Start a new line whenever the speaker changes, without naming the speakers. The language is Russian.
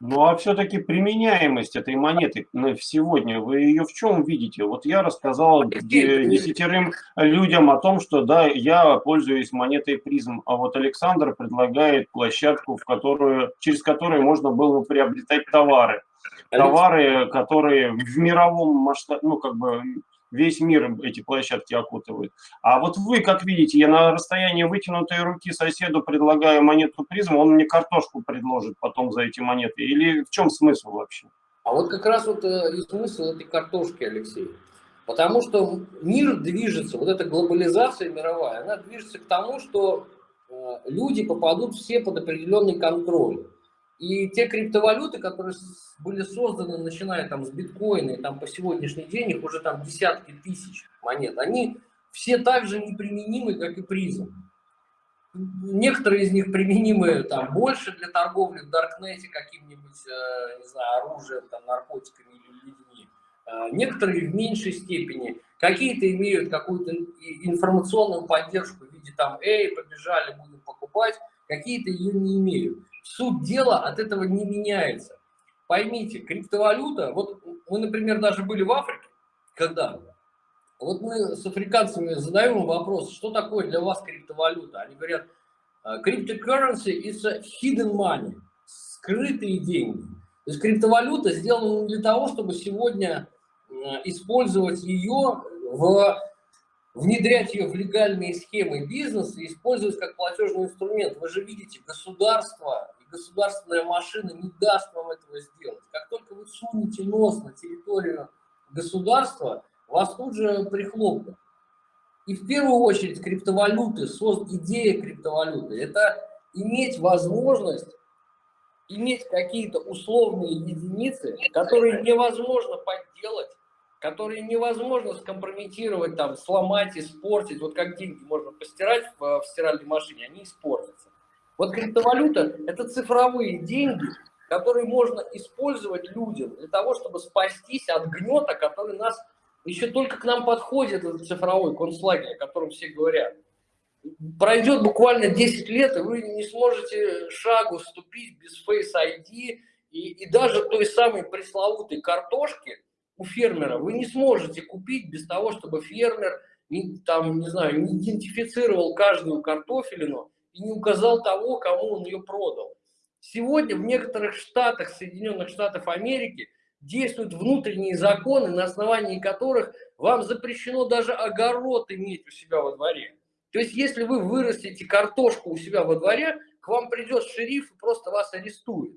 Ну а все-таки применяемость этой монеты сегодня, вы ее в чем видите? Вот я рассказал десятерым людям о том, что да, я пользуюсь монетой призм, а вот Александр предлагает площадку, в которую, через которую можно было бы приобретать товары. Товары, которые в мировом масштабе, ну как бы весь мир эти площадки окутывают. А вот вы, как видите, я на расстоянии вытянутой руки соседу предлагаю монету призм, он мне картошку предложит потом за эти монеты. Или в чем смысл вообще?
А вот как раз вот э, и смысл этой картошки, Алексей. Потому что мир движется, вот эта глобализация мировая, она движется к тому, что э, люди попадут все под определенный контроль. И те криптовалюты, которые были созданы, начиная там с биткоина и там по сегодняшний день, их уже там десятки тысяч монет, они все так же неприменимы, как и призм. Некоторые из них применимы там больше для торговли в Даркнете каким-нибудь, э, не знаю, оружием, там, наркотиками или людьми. Э, некоторые в меньшей степени. Какие-то имеют какую-то информационную поддержку в виде там, эй, побежали, будем покупать. Какие-то ее не имеют суть дела от этого не меняется. Поймите, криптовалюта, вот мы, например, даже были в Африке, когда вот мы с африканцами задаем вопрос, что такое для вас криптовалюта? Они говорят, «А, cryptocurrency is a hidden money, скрытые деньги. То есть криптовалюта сделана для того, чтобы сегодня использовать ее в внедрять ее в легальные схемы бизнеса использовать как платежный инструмент. Вы же видите, государство государственная машина не даст вам этого сделать. Как только вы сунете нос на территорию государства, вас тут же прихлопнут. И в первую очередь криптовалюты, идея криптовалюты, это иметь возможность иметь какие-то условные единицы, которые невозможно подделать которые невозможно скомпрометировать, там, сломать, испортить. Вот как деньги можно постирать в, в стиральной машине, они испортятся. Вот криптовалюта – это цифровые деньги, которые можно использовать людям для того, чтобы спастись от гнета, который нас еще только к нам подходит, этот цифровой концлагерь, о котором все говорят. Пройдет буквально 10 лет, и вы не сможете шагу ступить без Face ID, и, и даже той самой пресловутой картошки – у фермера вы не сможете купить без того, чтобы фермер там, не знаю, не идентифицировал каждую картофелину и не указал того, кому он ее продал. Сегодня в некоторых штатах Соединенных Штатов Америки действуют внутренние законы, на основании которых вам запрещено даже огород иметь у себя во дворе. То есть, если вы вырастите картошку у себя во дворе, к вам придет шериф и просто вас арестует.